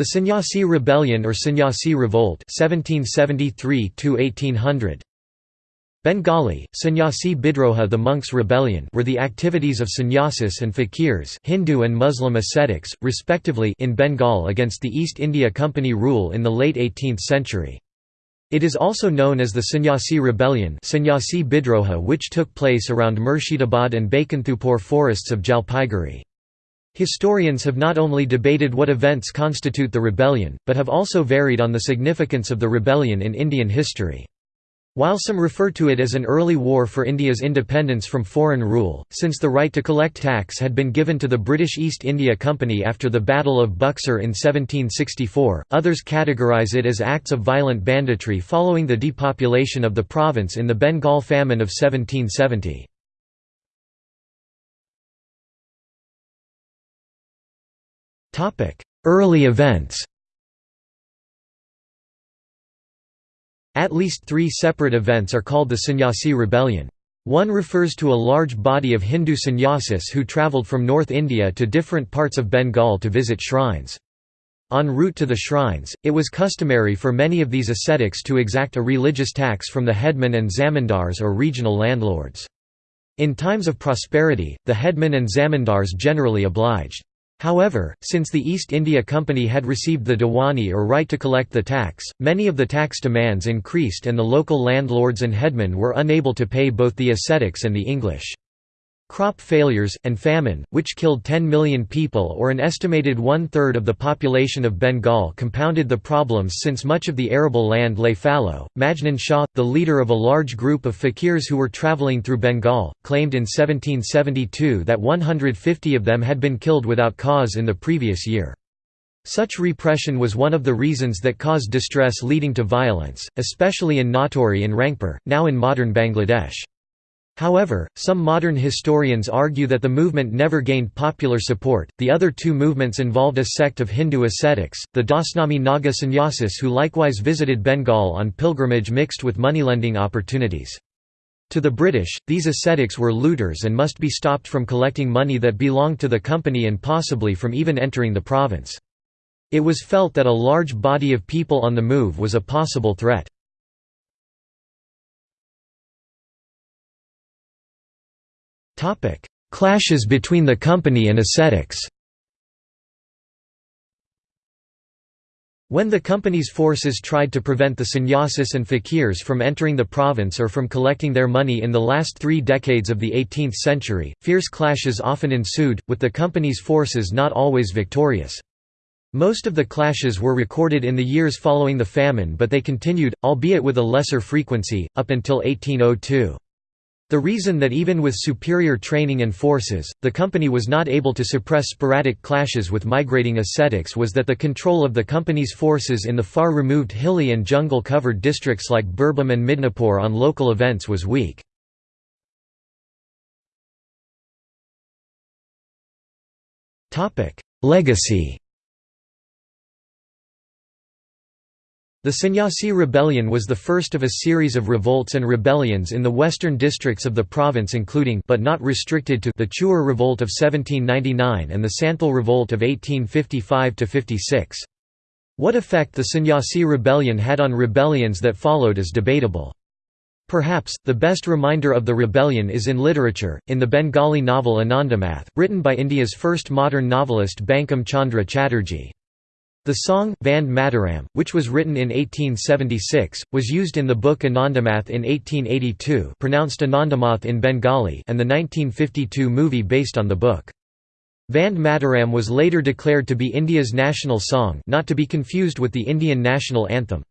The Sannyasi Rebellion or Sannyasi Revolt 1773 Bengali, Sannyasi Bidroha the monks' rebellion were the activities of sannyasis and fakirs Hindu and Muslim ascetics, respectively in Bengal against the East India Company rule in the late 18th century. It is also known as the Sannyasi Rebellion Sannyasi Bidroha which took place around Murshidabad and Baikunthapur forests of Jalpaiguri. Historians have not only debated what events constitute the rebellion, but have also varied on the significance of the rebellion in Indian history. While some refer to it as an early war for India's independence from foreign rule, since the right to collect tax had been given to the British East India Company after the Battle of Buxar in 1764, others categorise it as acts of violent banditry following the depopulation of the province in the Bengal famine of 1770. Early events At least three separate events are called the Sannyasi rebellion. One refers to a large body of Hindu sannyasis who travelled from North India to different parts of Bengal to visit shrines. En route to the shrines, it was customary for many of these ascetics to exact a religious tax from the headmen and zamindars or regional landlords. In times of prosperity, the headmen and zamindars generally obliged. However, since the East India Company had received the Diwani or right to collect the tax, many of the tax demands increased and the local landlords and headmen were unable to pay both the ascetics and the English. Crop failures, and famine, which killed 10 million people or an estimated one-third of the population of Bengal compounded the problems since much of the arable land lay fallow. Majnun Shah, the leader of a large group of fakirs who were travelling through Bengal, claimed in 1772 that 150 of them had been killed without cause in the previous year. Such repression was one of the reasons that caused distress leading to violence, especially in Natore and Rangpur, now in modern Bangladesh. However, some modern historians argue that the movement never gained popular support. The other two movements involved a sect of Hindu ascetics, the Dasnami Naga sannyasis, who likewise visited Bengal on pilgrimage mixed with moneylending opportunities. To the British, these ascetics were looters and must be stopped from collecting money that belonged to the company and possibly from even entering the province. It was felt that a large body of people on the move was a possible threat. Clashes between the company and ascetics When the company's forces tried to prevent the sannyasis and fakirs from entering the province or from collecting their money in the last three decades of the 18th century, fierce clashes often ensued, with the company's forces not always victorious. Most of the clashes were recorded in the years following the famine but they continued, albeit with a lesser frequency, up until 1802. The reason that even with superior training and forces, the company was not able to suppress sporadic clashes with migrating ascetics was that the control of the company's forces in the far-removed hilly and jungle-covered districts like Birbhum and Midnapur on local events was weak. Legacy The Sannyasi Rebellion was the first of a series of revolts and rebellions in the western districts of the province including but not restricted to the Chuar Revolt of 1799 and the Santhal Revolt of 1855–56. What effect the Sannyasi Rebellion had on rebellions that followed is debatable. Perhaps, the best reminder of the rebellion is in literature, in the Bengali novel Anandamath, written by India's first modern novelist Bankim Chandra Chatterjee. The song, Vande Mataram, which was written in 1876, was used in the book Anandamath in 1882 pronounced Anandamath in Bengali and the 1952 movie based on the book. Vande Mataram was later declared to be India's national song not to be confused with the Indian national anthem.